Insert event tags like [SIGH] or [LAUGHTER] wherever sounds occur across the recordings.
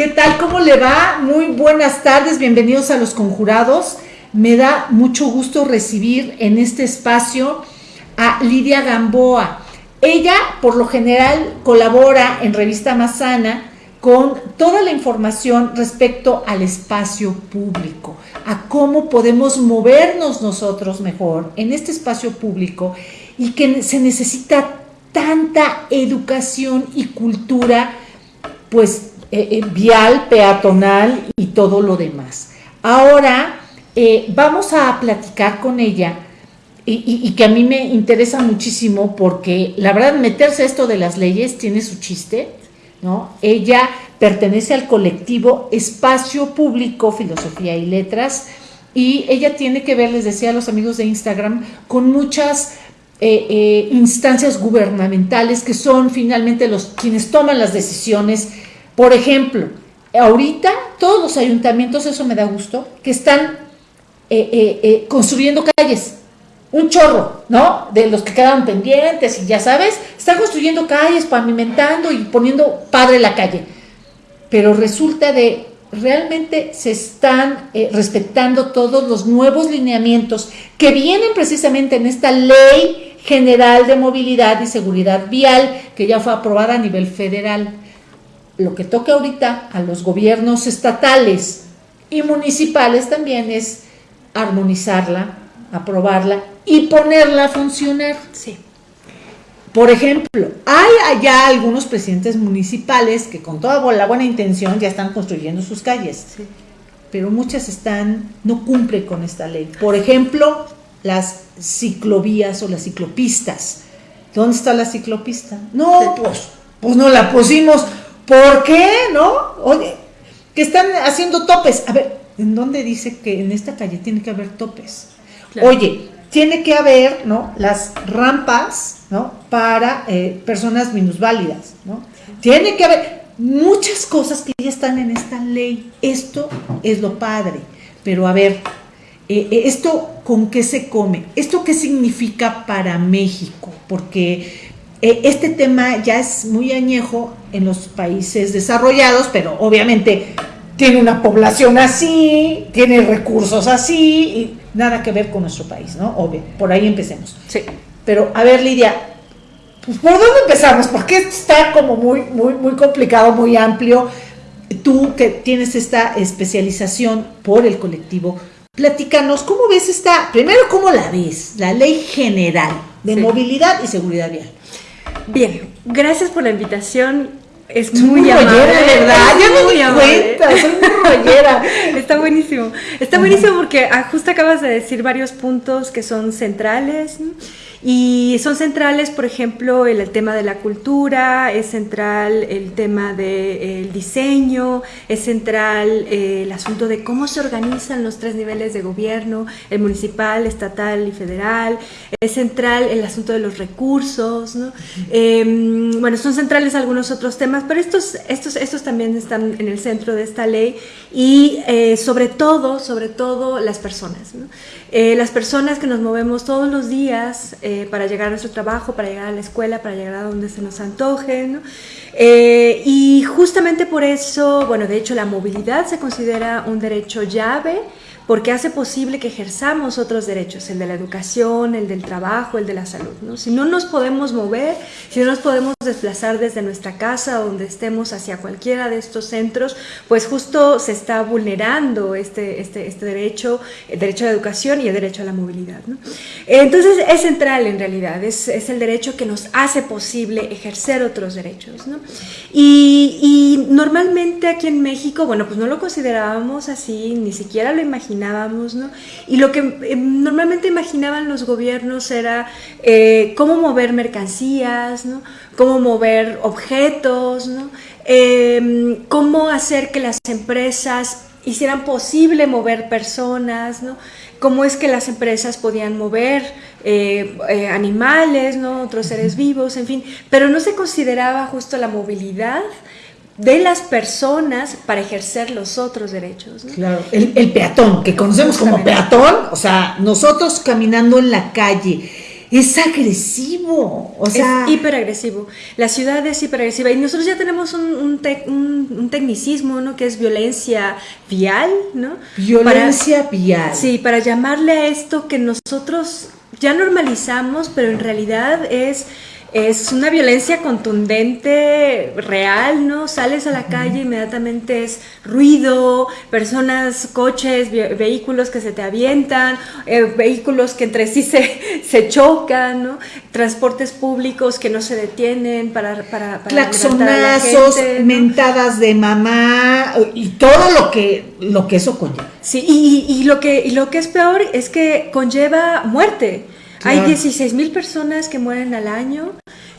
¿Qué tal? ¿Cómo le va? Muy buenas tardes, bienvenidos a Los Conjurados. Me da mucho gusto recibir en este espacio a Lidia Gamboa. Ella, por lo general, colabora en Revista Mazana con toda la información respecto al espacio público, a cómo podemos movernos nosotros mejor en este espacio público y que se necesita tanta educación y cultura, pues eh, eh, vial, peatonal y todo lo demás. Ahora eh, vamos a platicar con ella y, que a mí me interesa muchísimo porque la verdad meterse esto de las leyes tiene su chiste, ¿no? Ella pertenece al colectivo Espacio Público, Filosofía y Letras y ella tiene que ver, les decía a los amigos de Instagram, con muchas instancias gubernamentales que son finalmente los quienes toman las decisiones por ejemplo, ahorita todos los ayuntamientos, eso me da gusto, que están eh, eh, eh, construyendo calles, un chorro, ¿no? De los que quedaron pendientes y ya sabes, están construyendo calles, pavimentando y poniendo padre la calle. Pero resulta de, realmente se están respetando todos los nuevos lineamientos que vienen precisamente en esta ley general de movilidad y seguridad vial que ya fue aprobada a nivel federal lo que toca ahorita a los gobiernos estatales y municipales también es armonizarla, aprobarla y ponerla a funcionar. Sí. Por ejemplo, hay allá algunos presidentes municipales que con toda la buena intención ya están construyendo sus calles, pero muchas están, no cumplen con esta ley. Por ejemplo, las ciclovías o las ciclopistas. ¿Dónde está la ciclopista? No, pues, pues no la pusimos ¿Por qué? ¿No? Oye, que están haciendo topes. A ver, ¿en dónde dice que en esta calle tiene que haber topes? Oye, tiene que haber, ¿no? Las rampas, ¿no? Para eh, personas minusválidas, ¿no? Tiene que haber muchas cosas que ya están en esta ley. Esto es lo padre. Pero a ver, eh, eh, ¿esto con qué se come? ¿Esto qué significa para México? Porque eh, este tema ya es muy añejo en los países desarrollados, pero obviamente tiene una población así, tiene recursos así, y nada que ver con nuestro país, ¿no? Obvio, por ahí empecemos. Sí. Pero, a ver, Lidia, pues, ¿por dónde empezamos? Porque está como muy, muy, muy complicado, muy amplio. Tú que tienes esta especialización por el colectivo, platícanos, ¿cómo ves esta, primero, cómo la ves, la ley general de movilidad y seguridad vial? Bien, gracias por la invitación. Es muy, muy amable, ¿verdad? Ya me di cuenta, soy muy [LAUGHS] Está buenísimo. Está buenísimo porque ah, justo acabas de decir varios puntos que son centrales. Y son centrales, por ejemplo, el, tema de la cultura, es central el tema del diseño, es central eh, el asunto de cómo se organizan los tres niveles de gobierno, el municipal, estatal y federal, es central el asunto de los recursos, ¿no? Em, bueno, son centrales algunos otros temas, pero estos, estos, estos también están en el centro de esta ley y eh, sobre todo, sobre todo las personas, ¿no? Eh, las personas que nos movemos todos los días eh, para llegar a nuestro trabajo, para llegar a la escuela, para llegar a donde se nos antoje. Eh, y justamente por eso, bueno, de hecho la movilidad se considera un derecho llave porque hace posible que ejerzamos otros derechos, el de la educación, el del trabajo, el de la salud. ¿no? Si no nos podemos mover, si no nos podemos desplazar desde nuestra casa donde estemos hacia cualquiera de estos centros, pues justo se está vulnerando este, este, este derecho, el derecho a la educación y el derecho a la movilidad. ¿no? Entonces es central en realidad, es, es, el derecho que nos hace posible ejercer otros derechos. ¿no? Y, y normalmente aquí en México, bueno, pues no lo considerábamos así, ni siquiera lo imaginábamos ¿no? Y lo que eh, normalmente imaginaban los gobiernos era eh, cómo mover mercancías, ¿no? Cómo mover objetos, ¿no? Em, cómo hacer que las empresas hicieran posible mover personas, ¿no? Cómo es que las empresas podían mover eh, animales, ¿no? Otros seres vivos, en fin, pero no se consideraba justo la movilidad de las personas para ejercer los otros derechos. Claro, el, peatón, que conocemos como peatón, o sea, nosotros caminando en la calle, es agresivo, o sea... Es hiperagresivo. La ciudad es hiperagresiva y nosotros ya tenemos un, un, tecnicismo, ¿no? Que es violencia vial, ¿no? Violencia vial. Sí, para llamarle a esto que nosotros ya normalizamos, pero en realidad es es una violencia contundente, real, ¿no? Sales a la calle, inmediatamente es ruido, personas, coches, vehículos que se te avientan, eh, vehículos que entre sí [LAUGHS] se, se, chocan, ¿no? Transportes públicos que no se detienen para... para, para Claxonazos, mentadas de mamá y todo lo que, lo que eso conlleva. Sí, y, y, lo que, y lo que es peor es que conlleva muerte. Hay 16 mil personas que mueren al año,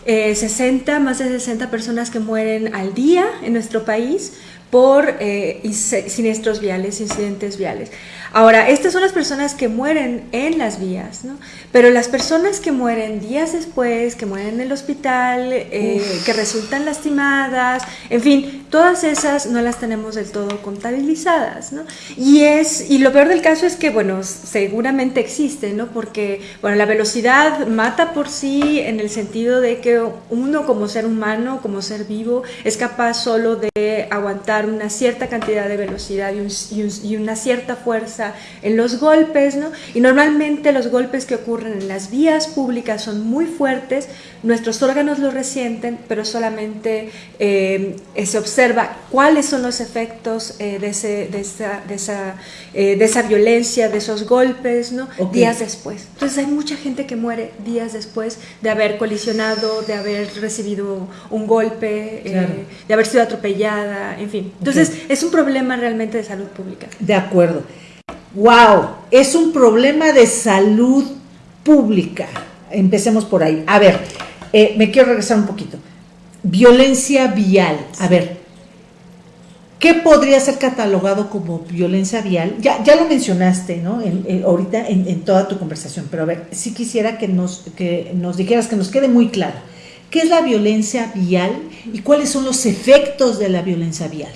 60, eh, más de 60 personas que mueren al día en nuestro país por eh, siniestros viales, incidentes viales. Ahora, estas son las personas que mueren en las vías, ¿no? Pero las personas que mueren días después, que mueren en el hospital, eh, que resultan lastimadas, en fin, todas esas no las tenemos del todo contabilizadas, ¿no? Y, es, y lo peor del caso es que, bueno, seguramente existe, ¿no? Porque, bueno, la velocidad mata por sí en el sentido de que uno como ser humano, como ser vivo, es capaz solo de aguantar una cierta cantidad de velocidad y una cierta fuerza en los golpes, ¿no? Y normalmente los golpes que ocurren en las vías públicas son muy fuertes, nuestros órganos lo resienten, pero solamente eh, se observa cuáles son los efectos eh, de, esa, eh, de, esa, violencia, de esos golpes, ¿no? Días después. Entonces hay mucha gente que muere días después de haber colisionado, de haber recibido un golpe, de haber sido atropellada, en fin. Entonces es un problema realmente de salud pública. De acuerdo wow, es un problema de salud pública. Empecemos por ahí. A ver, eh, me quiero regresar un poquito. Violencia vial. A ver, ¿qué podría ser catalogado como violencia vial? Ya, ya lo mencionaste, ¿no? ahorita en, toda tu conversación, pero a ver, sí quisiera que nos, que nos dijeras, que nos quede muy claro. ¿Qué es la violencia vial y cuáles son los efectos de la violencia vial?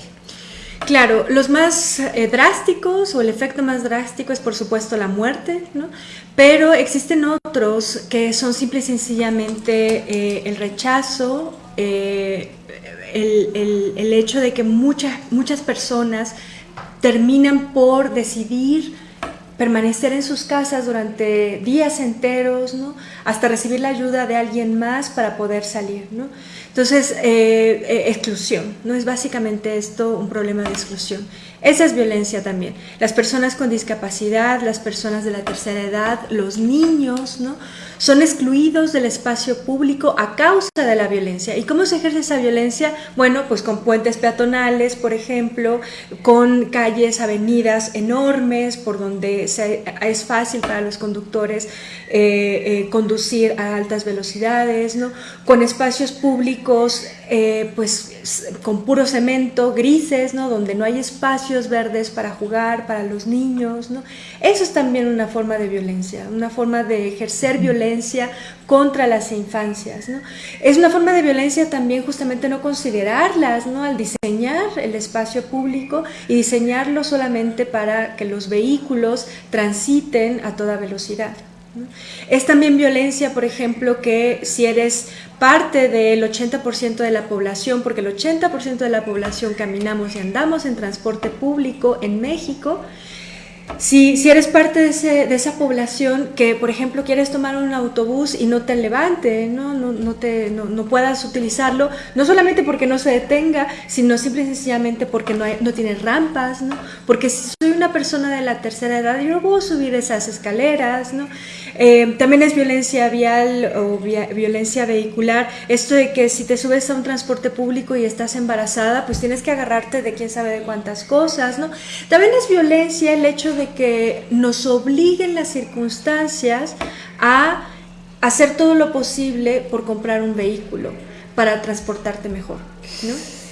Claro, los más eh, drásticos o el efecto más drástico es por supuesto la muerte, ¿no? pero existen otros que son simple y sencillamente eh, el rechazo, eh, el, hecho de que muchas, muchas personas terminan por decidir permanecer en sus casas durante días enteros, ¿no? hasta recibir la ayuda de alguien más para poder salir. ¿no? Entonces, eh, eh, exclusión, ¿no? Es básicamente esto un problema de exclusión. Esa es violencia también. Las personas con discapacidad, las personas de la tercera edad, los niños, ¿no? Son excluidos del espacio público a causa de la violencia. ¿Y cómo se ejerce esa violencia? Bueno, pues con puentes peatonales, por ejemplo, con calles, avenidas enormes por donde es fácil para los conductores eh, eh, conducir a altas velocidades, ¿no? con espacios públicos eh, pues con puro cemento, grises, ¿no? donde no hay espacios verdes para jugar, para los niños. ¿no? Eso es también una forma de violencia, una forma de ejercer violencia contra las infancias. Es una forma de violencia también justamente no considerarlas ¿no? al diseñar el espacio público y diseñarlo solamente para que los vehículos transiten a toda velocidad. Es también violencia, por ejemplo, que si eres parte del 80% de la población, porque el 80% de la población caminamos y andamos en transporte público en México, si, si eres parte de, ese, de, esa población que, por ejemplo, quieres tomar un autobús y no te levante, no, no, no, te, no, no puedas utilizarlo, no solamente porque no se detenga, sino simple y sencillamente porque no, hay, no tiene rampas, ¿no? porque si soy una persona de la tercera edad, yo no puedo subir esas escaleras, ¿no? Eh, también es violencia vial o violencia vehicular, esto de que si te subes a un transporte público y estás embarazada, pues tienes que agarrarte de quién sabe de cuántas cosas, ¿no? También es violencia el hecho de que nos obliguen las circunstancias a hacer todo lo posible por comprar un vehículo para transportarte mejor, ¿no?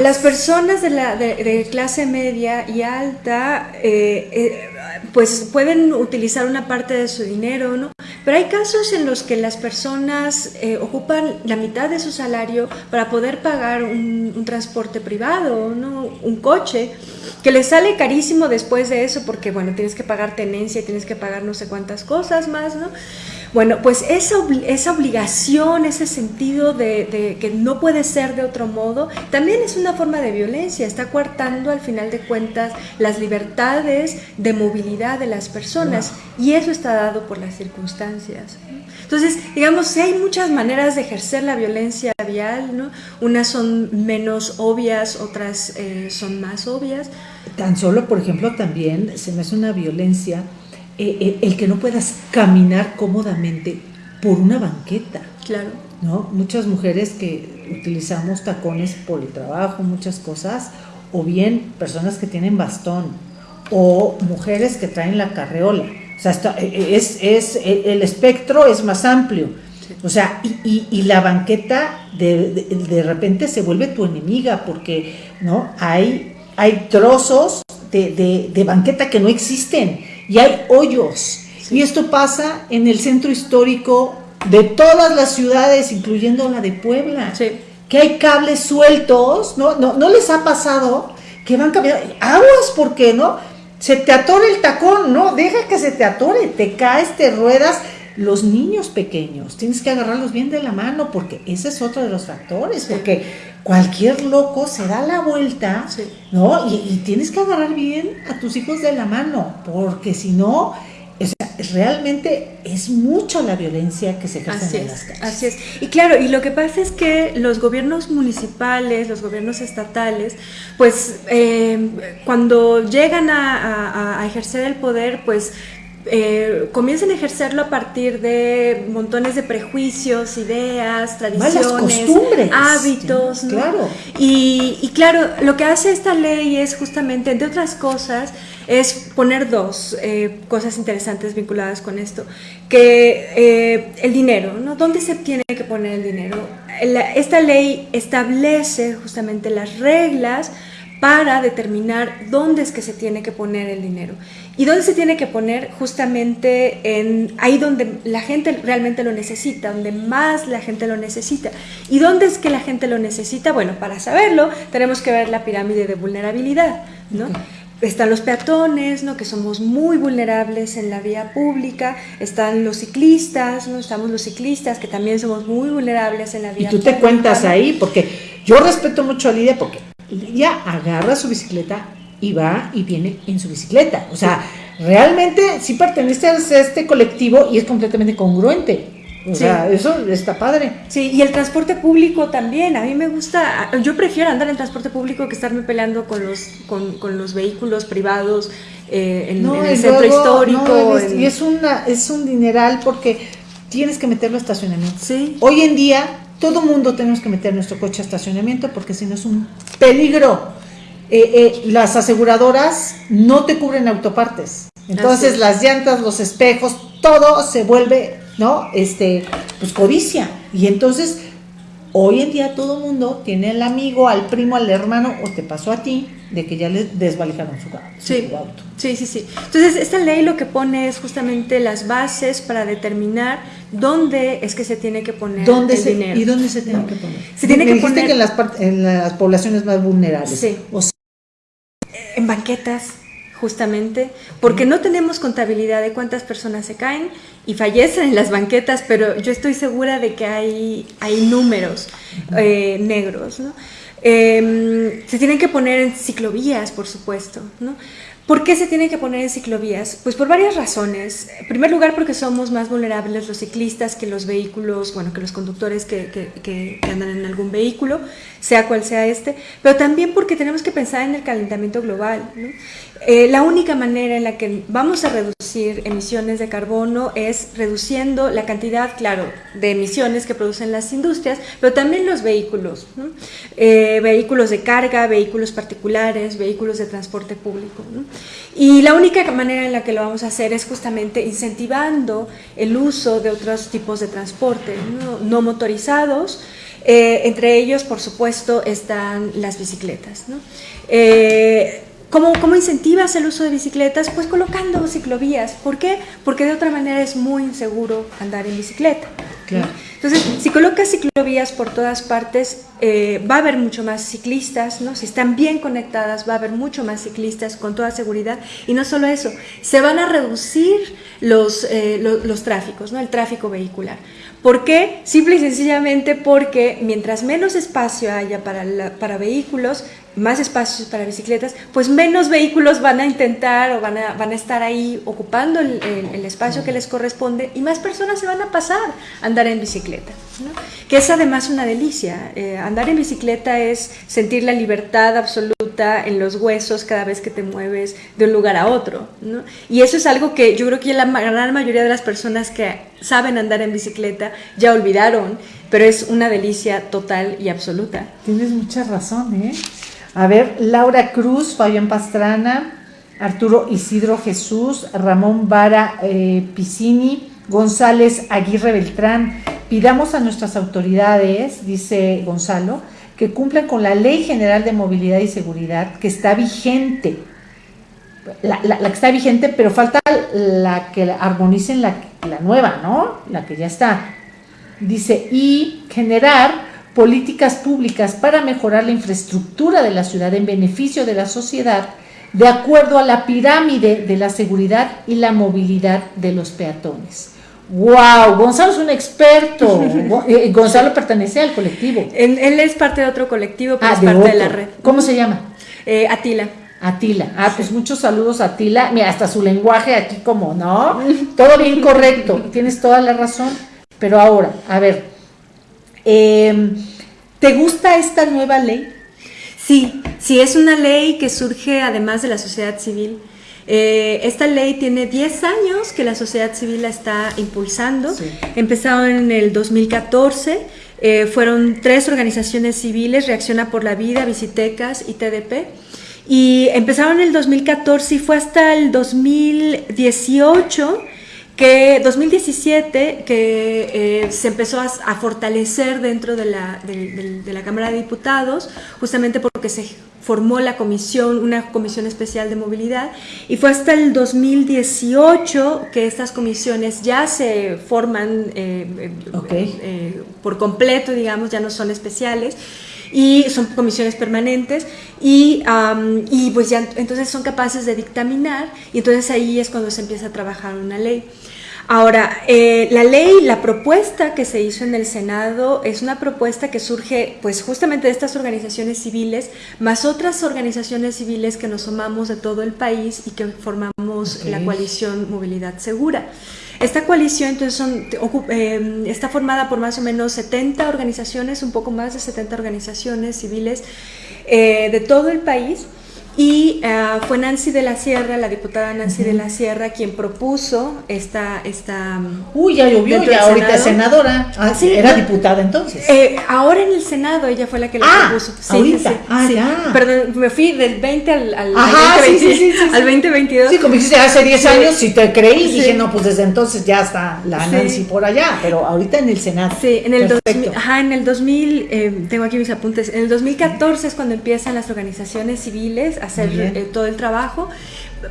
Las personas de, la, de, clase media y alta eh, eh, pues pueden utilizar una parte de su dinero, ¿no? Pero hay casos en los que las personas eh, ocupan la mitad de su salario para poder pagar un, transporte privado, ¿no? Un coche, que les sale carísimo después de eso porque, bueno, tienes que pagar tenencia, tienes que pagar no sé cuántas cosas más, ¿no? Bueno, pues esa, esa obligación, ese sentido de, que no puede ser de otro modo, también es una forma de violencia, está coartando al final de cuentas las libertades de movilidad de las personas y eso está dado por las circunstancias. Entonces, digamos, hay muchas maneras de ejercer la violencia vial, ¿no? Unas son menos obvias, otras eh, son más obvias. Tan solo, por ejemplo, también se me hace una violencia eh, eh, el que no puedas caminar cómodamente por una banqueta. Claro. ¿no? Muchas mujeres que utilizamos tacones por el trabajo, muchas cosas, o bien personas que tienen bastón, o mujeres que traen la carreola. O sea, eh, es, es, el espectro es más amplio. O sea, y, y, la banqueta de, de, de, repente se vuelve tu enemiga porque ¿no? hay, hay trozos de, de banqueta que no existen y hay hoyos. Y esto pasa en el centro histórico de todas las ciudades, incluyendo la de Puebla. Que hay cables sueltos, ¿no? ¿no? ¿No les ha pasado que van cambiando? Aguas, ¿por qué no? Se te atore el tacón, ¿no? Deja que se te atore, te caes, te ruedas. Los niños pequeños, tienes que agarrarlos bien de la mano porque ese es otro de los factores, porque cualquier loco se da la vuelta, ¿no? Y, tienes que agarrar bien a tus hijos de la mano, porque si no, realmente es mucho la violencia que se ejerce en las calles. Así es. Y claro, y lo que pasa es que los gobiernos municipales, los gobiernos estatales, pues eh, cuando llegan a, a ejercer el poder, pues eh, comiencen a ejercerlo a partir de montones de prejuicios, ideas, tradiciones, hábitos. claro. Y, claro, lo que hace esta ley es justamente, entre otras cosas, es poner dos eh, cosas interesantes vinculadas con esto, que eh, el dinero, ¿no? ¿Dónde se tiene que poner el dinero? esta ley establece justamente las reglas para determinar dónde es que se tiene que poner el dinero. ¿Y dónde se tiene que poner? Justamente en ahí donde la gente realmente lo necesita, donde más la gente lo necesita. ¿Y dónde es que la gente lo necesita? Bueno, para saberlo tenemos que ver la pirámide de vulnerabilidad, ¿no? Están los peatones, ¿no? que somos muy vulnerables en la vía pública, están los ciclistas, ¿no? estamos los ciclistas que también somos muy vulnerables en la vía pública. Y tú te cuentas ahí, porque yo respeto mucho a Lidia, porque Lidia agarra su bicicleta y va y viene en su bicicleta. O sea, realmente sí pertenece a este colectivo y es completamente congruente. O sea, eso está padre. Sí, y el transporte público también. A mí me gusta, yo prefiero andar en transporte público que estarme peleando con los, con, los vehículos privados eh, en, el centro histórico. Y es, una, es un dineral porque tienes que meterlo a estacionamiento. Sí. Hoy en día, todo mundo tenemos que meter nuestro coche a estacionamiento porque si no es un peligro. Eh, eh, las aseguradoras no te cubren autopartes. Entonces las llantas, los espejos, todo se vuelve, ¿no? Este, pues codicia. Y entonces, hoy en día todo el mundo tiene al amigo, al primo, al hermano, o te pasó a ti, de que ya le desvalijaron su, sí. auto. Sí, sí, sí. Entonces, esta ley lo que pone es justamente las bases para determinar dónde es que se tiene que poner el dinero. ¿Y dónde se tiene que poner? Se tiene que poner... que en las, en las poblaciones más vulnerables. Sí en banquetas, justamente, porque no tenemos contabilidad de cuántas personas se caen y fallecen en las banquetas, pero yo estoy segura de que hay, hay números eh, negros. ¿no? Em, se tienen que poner en ciclovías, por supuesto. ¿no? ¿Por qué se tienen que poner en ciclovías? Pues por varias razones. En primer lugar, porque somos más vulnerables los ciclistas que los vehículos, bueno, que los conductores que, andan en algún vehículo, sea cual sea este, pero también porque tenemos que pensar en el calentamiento global. ¿no? Eh, la única manera en la que vamos a reducir emisiones de carbono es reduciendo la cantidad, claro, de emisiones que producen las industrias, pero también los vehículos, eh, vehículos de carga, vehículos particulares, vehículos de transporte público. Y la única manera en la que lo vamos a hacer es justamente incentivando el uso de otros tipos de transporte no, motorizados, eh, entre ellos, por supuesto, están las bicicletas. ¿no? ¿Cómo, ¿Cómo, incentivas el uso de bicicletas? Pues colocando ciclovías. ¿Por qué? Porque de otra manera es muy inseguro andar en bicicleta. Entonces, si colocas ciclovías por todas partes, eh, va a haber mucho más ciclistas, ¿no? Si están bien conectadas, va a haber mucho más ciclistas con toda seguridad. Y no solo eso, se van a reducir los, eh, los, tráficos, ¿no? El tráfico vehicular. ¿Por qué? Simple y sencillamente porque mientras menos espacio haya para, para vehículos, más espacios para bicicletas, pues menos vehículos van a intentar o van a, van a estar ahí ocupando el, espacio que les corresponde y más personas se van a pasar a andar en bicicleta, que es además una delicia. Eh, andar en bicicleta es sentir la libertad absoluta en los huesos cada vez que te mueves de un lugar a otro. Y eso es algo que yo creo que la gran mayoría de las personas que saben andar en bicicleta ya olvidaron, pero es una delicia total y absoluta. Tienes mucha razón, ¿eh? A ver, Laura Cruz, Fabián Pastrana, Arturo Isidro Jesús, Ramón Vara eh, Piscini, González Aguirre Beltrán. Pidamos a nuestras autoridades, dice Gonzalo, que cumplan con la Ley General de Movilidad y Seguridad que está vigente. La, que está vigente, pero falta la que armonicen la, la nueva, ¿no? La que ya está. Dice, y generar políticas públicas para mejorar la infraestructura de la ciudad en beneficio de la sociedad, de acuerdo a la pirámide de la seguridad y la movilidad de los peatones. ¡Wow! Gonzalo es un experto. [LAUGHS] Eh, Gonzalo pertenece al colectivo. Él, es parte de otro colectivo, pero ah, es parte de la red. ¿Cómo se llama? Eh, Atila. Atila. Ah, pues muchos saludos a Atila. Mira, hasta su lenguaje aquí como, ¿no? [LAUGHS] Todo bien correcto. Tienes toda la razón. Pero ahora, a ver, Em, ¿Te gusta esta nueva ley? Sí, sí, es una ley que surge además de la sociedad civil. Eh, esta ley tiene 10 años que la sociedad civil la está impulsando. Empezaron en el 2014. Eh, fueron tres organizaciones civiles, Reacciona por la Vida, Visitecas y TDP. Y empezaron en el 2014 y fue hasta el 2018 que 2017 que eh, se empezó a, fortalecer dentro de la, de, la, Cámara de Diputados, justamente porque se formó la comisión, una comisión especial de movilidad, y fue hasta el 2018 que estas comisiones ya se forman eh, eh, por completo, digamos, ya no son especiales y son comisiones permanentes y, y, pues ya entonces son capaces de dictaminar y entonces ahí es cuando se empieza a trabajar una ley. Ahora, eh, la ley, la propuesta que se hizo en el Senado es una propuesta que surge pues justamente de estas organizaciones civiles, más otras organizaciones civiles que nos sumamos de todo el país y que formamos la coalición Movilidad Segura. Esta coalición entonces eh, está formada por más o menos 70 organizaciones, un poco más de 70 organizaciones civiles eh, de todo el país y uh, fue Nancy de la Sierra, la diputada Nancy de la Sierra, quien propuso esta... esta Uy, ya llovió, ya ahorita es senadora. Ah, sí, era diputada entonces. Eh, ahora en el Senado ella fue la que la ah, propuso. Sí, ahorita. Sí, ah, ya. Perdón, me fui del 20 al, al, Ajá, 2020, al 2022. Sí, como dijiste, hace 10 años si te creí, dije, no, pues desde entonces ya está la Nancy por allá, pero ahorita en el Senado. Sí, en el, 2000, ajá, en el 2000, eh, tengo aquí mis apuntes, en el 2014 es cuando empiezan las organizaciones civiles hacer eh, todo el trabajo.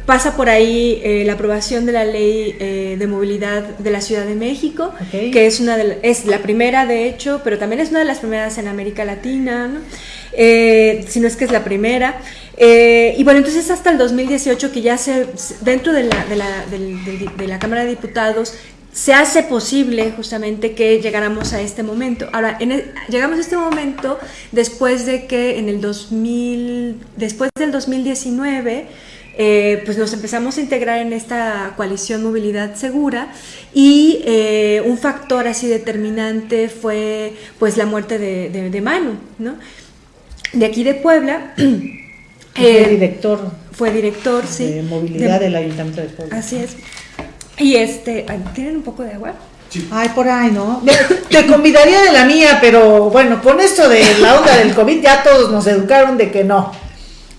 Pasa por ahí eh, la aprobación de la ley eh, de movilidad de la Ciudad de México, que es, una de, es la primera de hecho, pero también es una de las primeras en América Latina, si no es que es la primera. y bueno, entonces hasta el 2018 que ya se, dentro de la, de la, de la Cámara de Diputados se hace posible justamente que llegáramos a este momento. Ahora, en llegamos a este momento después de que en el 2000, después del 2019, eh, pues nos empezamos a integrar en esta coalición Movilidad Segura y eh, un factor así determinante fue pues la muerte de, de, Manu, ¿no? De aquí de Puebla. [CLEARS THROAT] fue eh, director. Fue director, sí. De movilidad del Ayuntamiento de Puebla. Así es. Y este, ¿tienen un poco de agua? Sí. Ay, por ahí, ¿no? Te convidaría de la mía, pero bueno, con esto de la onda del COVID ya todos nos educaron de que no.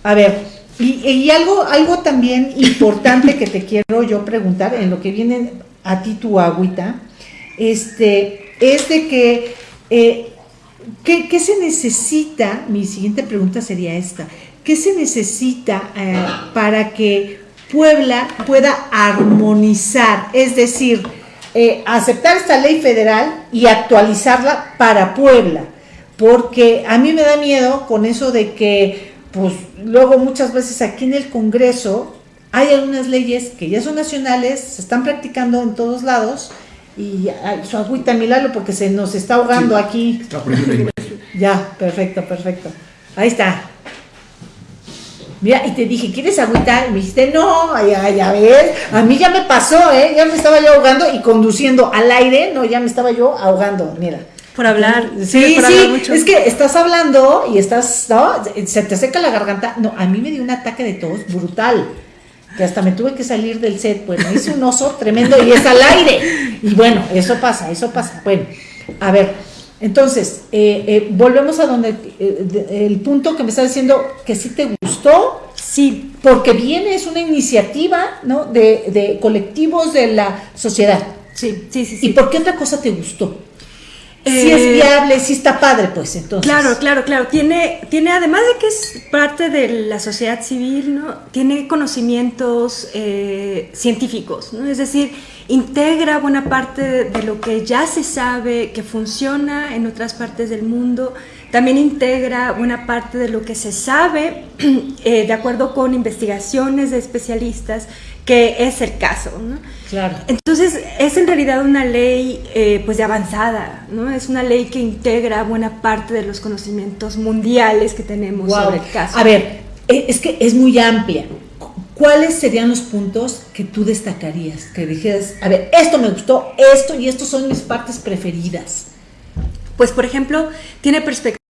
A ver, y, algo, algo también importante que te quiero yo preguntar en lo que viene a ti tu agüita, este, es de que, eh, ¿qué, se necesita? Mi siguiente pregunta sería esta. ¿Qué se necesita eh, para que Puebla pueda armonizar, es decir, eh, aceptar esta ley federal y actualizarla para Puebla, porque a mí me da miedo con eso de que, pues luego muchas veces aquí en el Congreso hay algunas leyes que ya son nacionales, se están practicando en todos lados, y ay, su agüita Milalo porque se nos está ahogando Sí, aquí. Está. Ya, perfecto, perfecto. Ahí está. Mira, y te dije, ¿quieres agüita? Y me dijiste, no, ya, ya ves. A mí ya me pasó, ¿eh? Ya me estaba yo ahogando y conduciendo al aire, no, ya me estaba yo ahogando, mira. Por hablar. Sí, por sí, hablar mucho. es que estás hablando y estás, ¿no? Se te seca la garganta. No, a mí me dio un ataque de tos brutal. Que hasta me tuve que salir del set. Bueno, hice un oso tremendo y es al aire. Y bueno, eso pasa, eso pasa. Bueno, a ver, entonces, eh, eh, volvemos a donde eh, de- el punto que me está diciendo que sí te gustó, Sí, porque viene, es una iniciativa, ¿no? De, de colectivos de la sociedad. sí, sí, sí. sí. ¿Y por qué otra cosa te gustó? si Eh, es viable, si está padre, pues entonces. Claro, claro, claro. Tiene, tiene, además de que es parte de la sociedad civil, ¿no? Tiene conocimientos eh, científicos, ¿no? Es decir, integra buena parte de, de lo que ya se sabe que funciona en otras partes del mundo. También integra buena parte de lo que se sabe, [CLEARS THROAT] eh, de acuerdo con investigaciones de especialistas, que es el caso, ¿no? Claro. Entonces, es en realidad una ley eh, pues de avanzada, ¿no? Es una ley que integra buena parte de los conocimientos mundiales que tenemos Guau. sobre el caso. A ver, e- es que es muy amplia. ¿Cuáles serían los puntos que tú destacarías? Que dijeras, a ver, esto me gustó, esto y estos son mis partes preferidas. Pues, por ejemplo, tiene perspectiva